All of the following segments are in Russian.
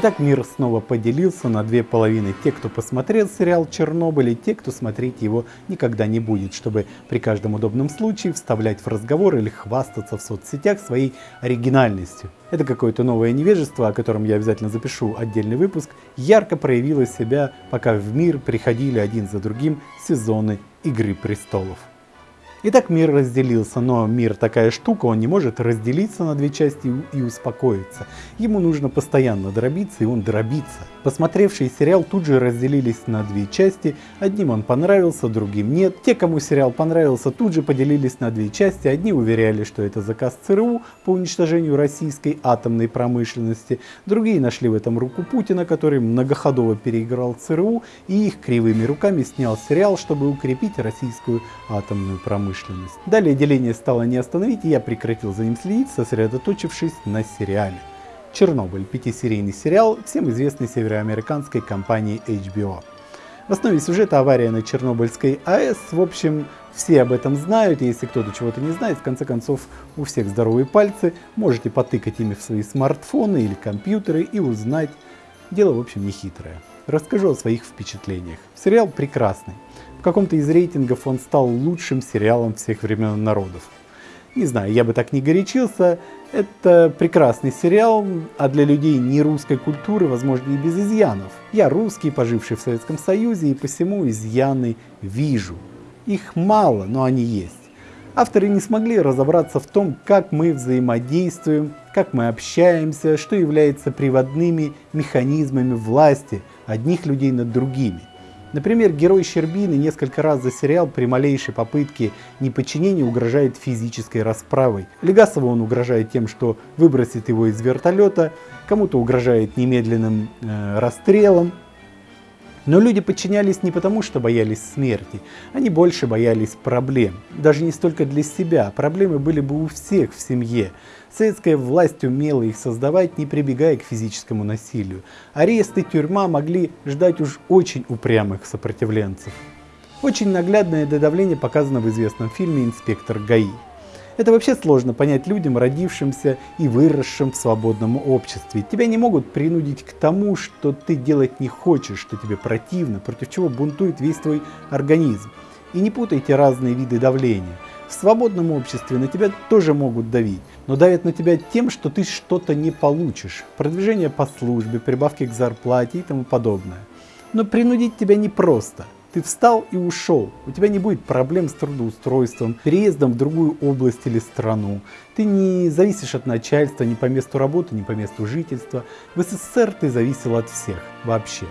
Итак, мир снова поделился на две половины. Те, кто посмотрел сериал «Чернобыль» и те, кто смотреть его никогда не будет, чтобы при каждом удобном случае вставлять в разговор или хвастаться в соцсетях своей оригинальностью. Это какое-то новое невежество, о котором я обязательно запишу отдельный выпуск, ярко проявило себя, пока в мир приходили один за другим сезоны «Игры престолов». Итак, мир разделился, но мир такая штука, он не может разделиться на две части и успокоиться. Ему нужно постоянно дробиться, и он дробится. Посмотревшие сериал тут же разделились на две части, одним он понравился, другим нет. Те, кому сериал понравился, тут же поделились на две части, одни уверяли, что это заказ ЦРУ по уничтожению российской атомной промышленности, другие нашли в этом руку Путина, который многоходово переиграл ЦРУ и их кривыми руками снял сериал, чтобы укрепить российскую атомную промышленность промышленность. Далее деление стало не остановить, и я прекратил за ним следить, сосредоточившись на сериале. Чернобыль, пятисерийный сериал, всем известной североамериканской компании HBO. В основе сюжета авария на Чернобыльской АЭС, в общем, все об этом знают, если кто-то чего-то не знает, в конце концов, у всех здоровые пальцы, можете потыкать ими в свои смартфоны или компьютеры и узнать. Дело, в общем, не хитрое. Расскажу о своих впечатлениях. Сериал прекрасный. В каком-то из рейтингов он стал лучшим сериалом всех времен народов. Не знаю, я бы так не горячился. Это прекрасный сериал, а для людей не русской культуры, возможно, и без изъянов. Я русский, поживший в Советском Союзе, и посему изъяны вижу. Их мало, но они есть. Авторы не смогли разобраться в том, как мы взаимодействуем, как мы общаемся, что является приводными механизмами власти одних людей над другими. Например, герой Щербины несколько раз за сериал при малейшей попытке неподчинения угрожает физической расправой. Легасову он угрожает тем, что выбросит его из вертолета, кому-то угрожает немедленным э, расстрелом, но люди подчинялись не потому, что боялись смерти, они больше боялись проблем. Даже не столько для себя, проблемы были бы у всех в семье. Советская власть умела их создавать, не прибегая к физическому насилию. Арест и тюрьма могли ждать уж очень упрямых сопротивленцев. Очень наглядное додавление показано в известном фильме «Инспектор ГАИ». Это вообще сложно понять людям, родившимся и выросшим в свободном обществе. Тебя не могут принудить к тому, что ты делать не хочешь, что тебе противно, против чего бунтует весь твой организм. И не путайте разные виды давления. В свободном обществе на тебя тоже могут давить, но давят на тебя тем, что ты что-то не получишь. Продвижение по службе, прибавки к зарплате и тому подобное. Но принудить тебя непросто. Ты встал и ушел. У тебя не будет проблем с трудоустройством, переездом в другую область или страну. Ты не зависишь от начальства ни по месту работы, ни по месту жительства. В СССР ты зависел от всех вообще.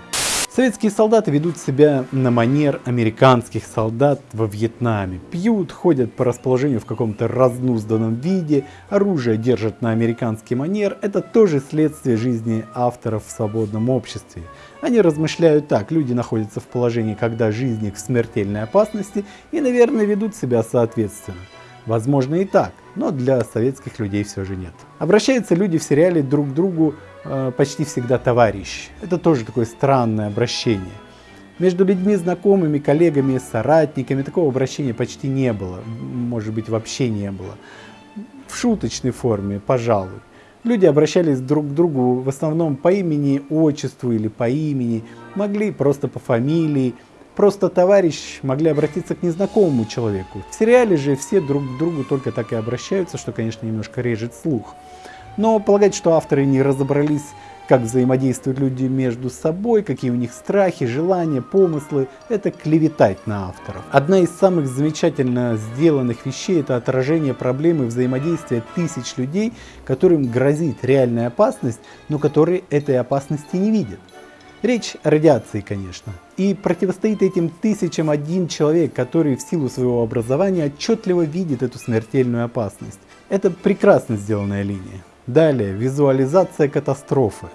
Советские солдаты ведут себя на манер американских солдат во Вьетнаме. Пьют, ходят по расположению в каком-то разнузданном виде, оружие держат на американский манер. Это тоже следствие жизни авторов в свободном обществе. Они размышляют так, люди находятся в положении, когда жизнь их в смертельной опасности и, наверное, ведут себя соответственно. Возможно и так, но для советских людей все же нет. Обращаются люди в сериале друг к другу э, почти всегда товарищ. Это тоже такое странное обращение. Между людьми, знакомыми, коллегами, соратниками такого обращения почти не было. Может быть вообще не было. В шуточной форме, пожалуй. Люди обращались друг к другу в основном по имени, отчеству или по имени, могли просто по фамилии, просто товарищ могли обратиться к незнакомому человеку. В сериале же все друг к другу только так и обращаются, что, конечно, немножко режет слух. Но полагать, что авторы не разобрались, как взаимодействуют люди между собой, какие у них страхи, желания, помыслы, это клеветать на авторов. Одна из самых замечательно сделанных вещей это отражение проблемы взаимодействия тысяч людей, которым грозит реальная опасность, но которые этой опасности не видят. Речь о радиации, конечно. И противостоит этим тысячам один человек, который в силу своего образования отчетливо видит эту смертельную опасность. Это прекрасно сделанная линия. Далее, визуализация катастрофы.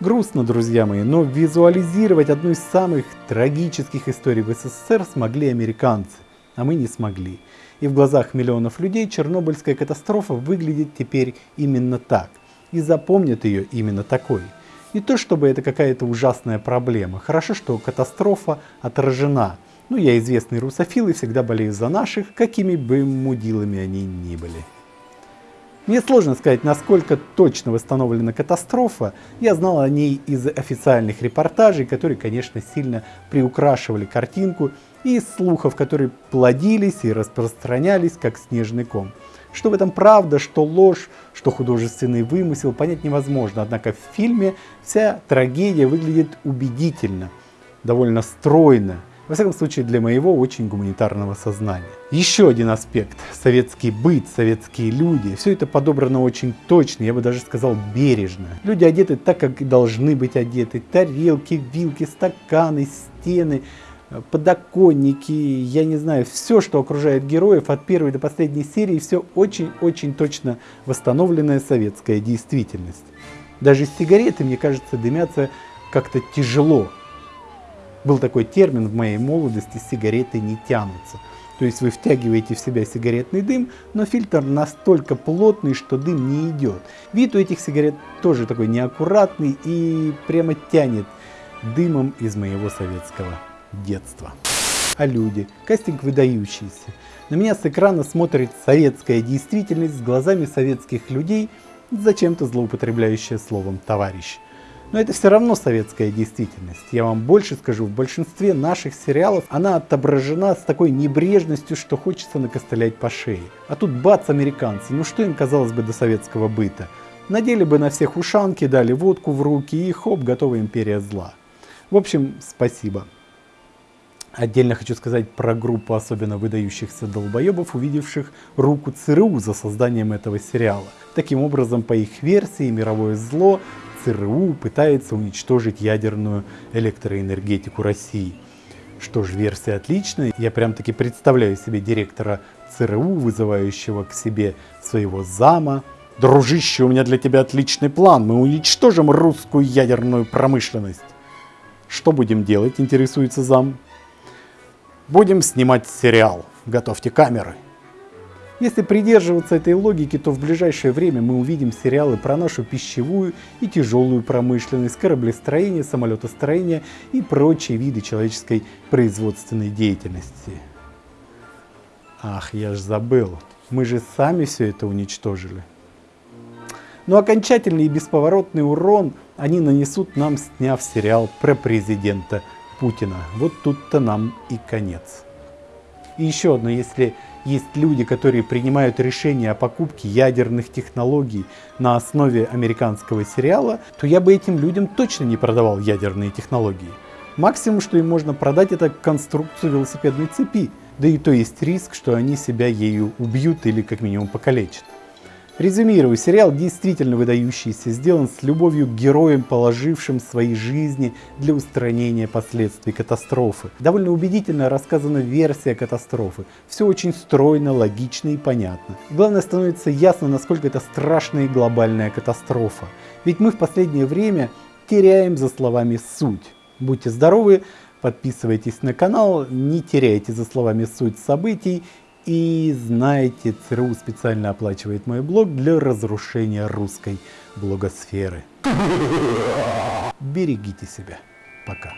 Грустно, друзья мои, но визуализировать одну из самых трагических историй в СССР смогли американцы, а мы не смогли. И в глазах миллионов людей Чернобыльская катастрофа выглядит теперь именно так. И запомнят ее именно такой. Не то чтобы это какая-то ужасная проблема. Хорошо, что катастрофа отражена. Ну, я известный русофил и всегда болею за наших, какими бы мудилами они ни были. Мне сложно сказать, насколько точно восстановлена катастрофа. Я знал о ней из официальных репортажей, которые, конечно, сильно приукрашивали картинку, и из слухов, которые плодились и распространялись, как снежный ком. Что в этом правда, что ложь, что художественный вымысел, понять невозможно. Однако в фильме вся трагедия выглядит убедительно, довольно стройно. Во всяком случае, для моего очень гуманитарного сознания. Еще один аспект. Советский быт, советские люди. Все это подобрано очень точно, я бы даже сказал бережно. Люди одеты так, как и должны быть одеты. Тарелки, вилки, стаканы, стены подоконники, я не знаю, все, что окружает героев от первой до последней серии, все очень-очень точно восстановленная советская действительность. Даже сигареты, мне кажется, дымятся как-то тяжело. Был такой термин в моей молодости «сигареты не тянутся». То есть вы втягиваете в себя сигаретный дым, но фильтр настолько плотный, что дым не идет. Вид у этих сигарет тоже такой неаккуратный и прямо тянет дымом из моего советского детства. А люди, кастинг выдающийся. На меня с экрана смотрит советская действительность с глазами советских людей, зачем-то злоупотребляющая словом «товарищ». Но это все равно советская действительность. Я вам больше скажу, в большинстве наших сериалов она отображена с такой небрежностью, что хочется накостылять по шее. А тут бац, американцы, ну что им казалось бы до советского быта? Надели бы на всех ушанки, дали водку в руки и хоп, готова империя зла. В общем, спасибо. Отдельно хочу сказать про группу особенно выдающихся долбоебов, увидевших руку ЦРУ за созданием этого сериала. Таким образом, по их версии, мировое зло ЦРУ пытается уничтожить ядерную электроэнергетику России. Что ж, версия отличная. Я прям таки представляю себе директора ЦРУ, вызывающего к себе своего зама. Дружище, у меня для тебя отличный план. Мы уничтожим русскую ядерную промышленность. Что будем делать, интересуется зам. Будем снимать сериал. Готовьте камеры. Если придерживаться этой логики, то в ближайшее время мы увидим сериалы про нашу пищевую и тяжелую промышленность, кораблестроение, самолетостроение и прочие виды человеческой производственной деятельности. Ах, я ж забыл, мы же сами все это уничтожили. Но окончательный и бесповоротный урон они нанесут нам, сняв сериал про президента Путина. Вот тут-то нам и конец. И еще одно, если есть люди, которые принимают решения о покупке ядерных технологий на основе американского сериала, то я бы этим людям точно не продавал ядерные технологии. Максимум, что им можно продать, это конструкцию велосипедной цепи. Да и то есть риск, что они себя ею убьют или как минимум покалечат. Резюмирую, сериал действительно выдающийся, сделан с любовью к героям, положившим свои жизни для устранения последствий катастрофы. Довольно убедительно рассказана версия катастрофы. Все очень стройно, логично и понятно. Главное становится ясно, насколько это страшная и глобальная катастрофа. Ведь мы в последнее время теряем за словами суть. Будьте здоровы, подписывайтесь на канал, не теряйте за словами суть событий и знаете, ЦРУ специально оплачивает мой блог для разрушения русской блогосферы. Берегите себя. Пока.